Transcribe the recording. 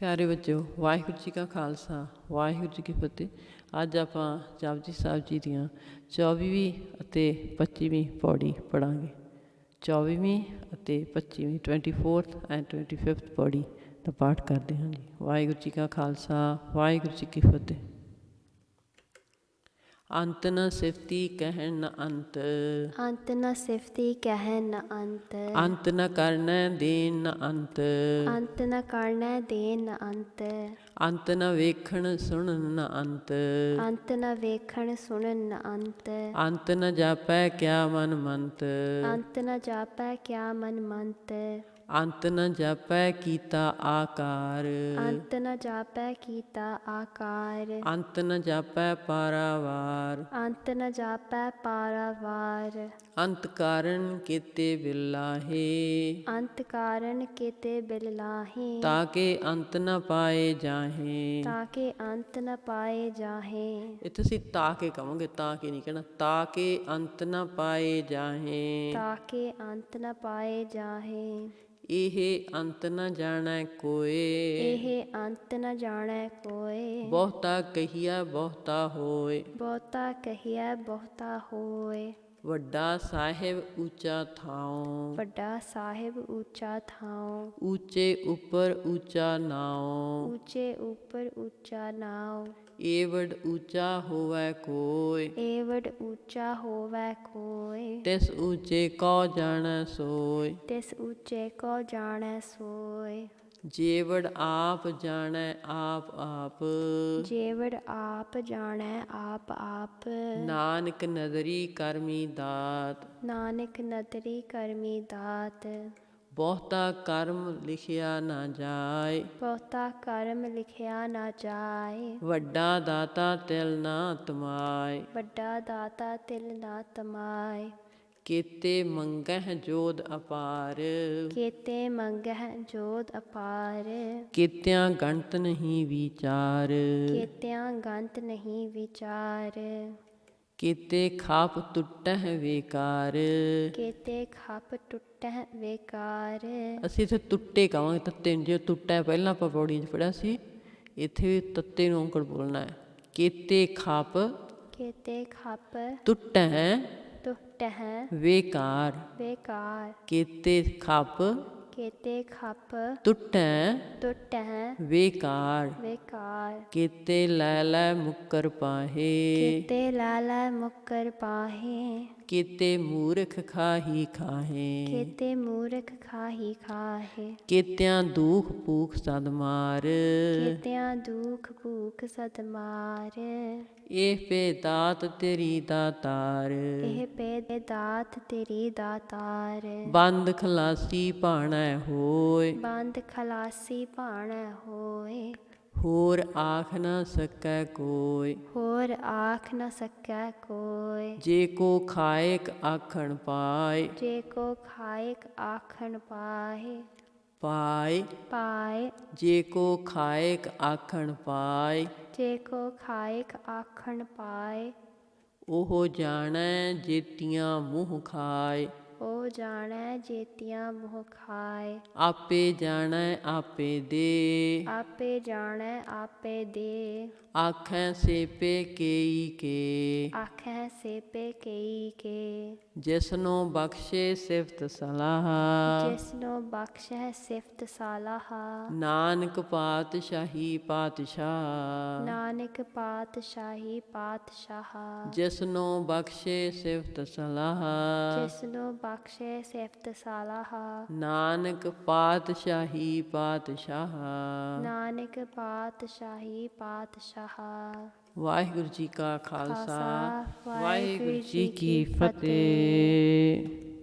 ਪਿਆਰੇ ਬੱਚਿਓ, ਵਾਹਿਗੁਰੂ ਜੀ ਕਾ ਖਾਲਸਾ, ਵਾਹਿਗੁਰੂ ਜੀ ਕੀ ਫਤਿਹ। ਅੱਜ ਆਪਾਂ ਜਪਜੀ ਸਾਹਿਬ ਜੀ ਦੀਆਂ 24ਵੀਂ ਅਤੇ 25ਵੀਂ ਪੌੜੀ ਪੜਾਂਗੇ 24ਵੀਂ ਅਤੇ 25ਵੀਂ 24th ਐਂਡ 25th ਪੌੜੀ ਦਾ ਪਾਠ ਕਰਦੇ ਹਾਂ ਜੀ। ਵਾਹਿਗੁਰੂ ਜੀ ਕਾ ਖਾਲਸਾ, ਵਾਹਿਗੁਰੂ ਜੀ ਕੀ ਫਤਿਹ। ਅੰਤ ਨ ਸਿਫਤੀ ਕਹਿਣ ਨ ਅੰਤ। ਅੰਤ ਨ ਸਿਫਤੀ ਕਹਿ ਨ ਅੰਤ। ਅੰਤ ਨ ਕਰਨੈ ਦੇਨ ਨ ਅੰਤ। ਅੰਤ ਨ ਕਰਨੈ ਦੇ ਨ ਅੰਤ। ਅੰਤ ਨ ਵੇਖਣ ਸੁਣਨ ਨ ਅੰਤ। ਅੰਤ ਨ ਵੇਖਣ ਸੁਣਨ ਨ ਅੰਤ। ਅੰਤ ਨ ਜਾਪੈ ਕਿਆ ਮਨ ਮੰਤ। ਅੰਤ ਨ ਜਾਪੈ ਕਿਆ ਮਨ ਮੰਤ। ਅੰਤ ਨ ਜਾਪੈ ਕੀਤਾ ਆਕਾਰ। ਅੰਤ ਨ ਜਾਪੈ ਕੀਤਾ ਆਕਾਰ। ਅੰਤ ਨ ਜਾਪੈ ਪਾਰਾਵਾਰ। ਅੰਤ ਨ ਜਾਪੈ ਪਾਰਾਵਾਰ। ਅੰਤ ਕਾਰਨ ਕੀਤੇ ਬਿਲਾਹੇ ਅੰਤ ਕਾਰਨ ਕੀਤੇ ਬਿਲ ਲਾਹੇ। ਤਾਕੇ ਅੰਤ ਨ ਪਾਏ ਜਾਹੇ। ਤਾਕੇ ਅੰਤ ਨ ਪਾਏ ਜਾਹੇ। ਇੱਥੇ ਅਸੀਂ ਤਾਕੇ ਕਹਾਂਗੇ ਤਾਂ ਕਿ ਨਹੀਂ ਕਹਿਣਾ। ਤਾਕੇ ਅੰਤ ਨ ਪਾਏ ਜਾਹੇ। ਤਾਕੇ ਅੰਤ ਨ ਪਾਏ ਜਾਹੇ। ਇਹ ਅੰਤ ਨ ਜਾਣੈ ਕੋਏ। ਇਹ ਅੰਤ ਨ ਜਾਣੈ ਕੋਏ। ਬਹੁਤਾ ਕਹੀਆ ਬਹੁਤਾ ਹੋਏ। ਬਹੁਤਾ ਕਹੀਐ ਬਹੁਤਾ ਹੋਏ। ਵੱਡਾ ਸਾਹਿਬ ਉੱਚਾ ਥਾਉ। ਵੱਡਾ ਸਾਹਿਬ ਉੱਚਾ ਥਾਉ। ਉੱਚੇ ਉੱਪਰ ਉੱਚਾ ਨਾਉ। ਉੱਚੇ ਉੱਪਰ ਉੱਚਾ ਨਾਉ। ਏਵੜ ਉੱਚਾ ਹੋਵੈ ਕੋਇ। ਏਵੜ ਉੱਚਾ ਹੋਵੈ ਕੋਏ ਤਿਸ ਉੱਚੇ ਕਉ ਜਾਣੈ ਸੋਇ। ਤਿਸ ਉੱਚੇ ਕੋ ਜਾਣੈ ਸੋਏ ਜੇਵੜ ਆਪ ਜਾਣੈ ਆਪ ਆਪ। ਜੇਵੜ ਆਪ ਜਾਣੈ ਆਪ ਆਪ। ਨਾਨਕ ਨਦਰੀ ਕਰਮੀ ਦਾਤ। ਨਾਨਕ ਨਦਰੀ ਕਰਮੀ ਦਾਤ। ਬਹੁਤਾ ਕਰਮ ਲਿਖਿਆ ਨਾ ਜਾਏ। ਬਹੁਤਾ ਕਰਮ ਲਿਖਿਆ ਨਾ ਜਾਏ। ਵੱਡਾ ਦਾਤਾ ਤਿਲ ਨਾ ਤਮਾਏ। ਵੱਡਾ ਦਾਤਾ ਤਿਲ ਨਾ ਤਮਾਏ। ਕੀਤੇ ਮੰਗਹਿ ਜੋਦ ਅਪਾਰ ਕੀਤੇ ਮੰਗਹਿ ਜੋਤ ਅਪਾਰ ਕੀਤਿਆਂ ਗਣਤ ਨਹੀਂ ਵਿਚਾਰ ਕੀਤਿਆਂ ਗੰਤ ਨਹੀਂ ਵਿਚਾਰ ਕੀਤੇ ਖਾਪ ਟੁੱਟਹਿ ਵੇਕਾਰ ਕੀਤੇ ਖਪ ਟੁੱਟਹਿ ਵੇਕਾਰ ਅਸੀਂ ਇੱਥੇ ਟੁੱਟੇ ਕਵਾਂਗੇ ਤੱਤੇ ਨੂੰ ਜੇ ਟੁੱਟਾ ਪਹਿਲਾਂ ਆਪਾਂ ਪੌੜੀ 'ਚ ਪੜਿਆ ਸੀ ਇੱਥੇ ਵੀ ਤੱਤੇ ਨੂੰ ਔਂਕੜ ਬੋਲਣਾ ਹੈ ਕੀਤੇ ਖਾਪ ਕੀਤੇ ਖਪ ਟੁੱਟਹਿ ਟੁੱਟਹਿ ਵੇਕਾਰ ਵੇਕਾਰ ਕੀਤੇ ਖਾਪ ਕੀਤੇ ਖਪ ਟੁੱਟਹਿ ਟੁੱਟਹਿ ਵੇਕਾਰ। ਵੇਕਾਰ। ਕੀਤੇ ਲੈ ਲੈ ਮੁੱਕਰ ਪਾਹੇ। ਕੀਤੇ ਲਾਲਾ ਮੁਕਰ ਪਾਹੇ। ਕੀਤੇ ਮੂਰਖ ਖਾਹੀ ਖਾਹੇ। ਕੀਤੇ ਮੂਰਖ ਖਾਹੀ ਖਾਹੇ। ਕੀਤਿਆਂ ਦੁਖ ਭੂਖ ਸਦ ਮਾਰ। ਕੀਤਿਆਂ ਦੁਖ ਭੂਖ ਸਦ ਮਾਰ। ਇਹ ਪੇ ਦਾਤ ਤੇਰੀ ਦਾਤਾਰ ਇਹ ਪੇ ਦਾਤ ਤੇਰੀ ਦਾਤਾਰ ਬੰਦ ਖਲਾਸੀ ਭਾਣੈ ਹੋਏ ਬੰਦ ਖਲਾਸੀ ਭਾਣੈ ਹੋਏ ਹੋਰ ਆਖ ਨਾ ਸਕੈ ਕੋਈ ਹੋਰ ਆਖ ਨ ਸਕੈ ਕੋਇ। ਜੇ ਕੋ ਖਾਇਕ ਆਖਣ ਪਾਏ ਜੇ ਕੋ ਖਾਇਕ ਆਖਣ ਪਾਹੇ ਪਾਏ ਪਾਏ ਜੇ ਕੋ ਖਾਇਕ ਆਖਣ ਪਾਏ ਜੇ ਕੋ ਖਾਇਕ ਆਖਣ ਪਾਏ ਉਹ ਜਾਣੈ ਜੇਤੀਆਂ ਮੂੰਹ ਖਾਏ ਉਹ ਜਾਣੈ ਜੇਤੀਆਂ ਮੋਹ ਖਾਏ ਆਪੇ ਜਾਣੈ ਆਪੇ ਦੇ। ਆਪੇ ਜਾਣੈ ਆਪੇ ਦੇ। ਆਖੈ ਸੇਪੇ ਕੇਈ ਕੇ। ਆਖੈ ਸੇਪੇ ਕਈ ਕੇ। ਜਿਸਨੋ ਬਖਸ਼ੇ ਸਿਫਤ ਸਲਾਹ। ਜਿਸਨੋ ਬਖਸ਼ੈ ਸਿਫਤ ਸਾਲਾਹਾ। ਨਾਨਕ ਪਾਤਸ਼ਾਹੀ ਪਾਤਸ਼ਾਹ। ਨਾਨਕ ਪਾਤਸ਼ਾਹੀ ਪਾਤਸ਼ਾਹ। ਜਿਸਨੋ ਬਖਸ਼ੇ ਸਿਫਤ ਸਲਾਹ। ਜਿਸਨੋ ਬਖਸ਼ੈ ਸਿਫਤ ਸਾਲਾਹਾ। ਨਾਨਕ ਪਾਤਸ਼ਾਹੀ ਪਾਤਸ਼ਾਹ। ਨਾਨਕ ਪਾਤਸ਼ਾਹੀ ਪਾਤਸ਼ਾਹ। ਵਾਹਿਗੁਰੂ ਜੀ ਕਾ ਖਾਲਸਾ, ਵਾਹਿਗੁਰੂ ਜੀ ਕੀ ਫਤਿਹ।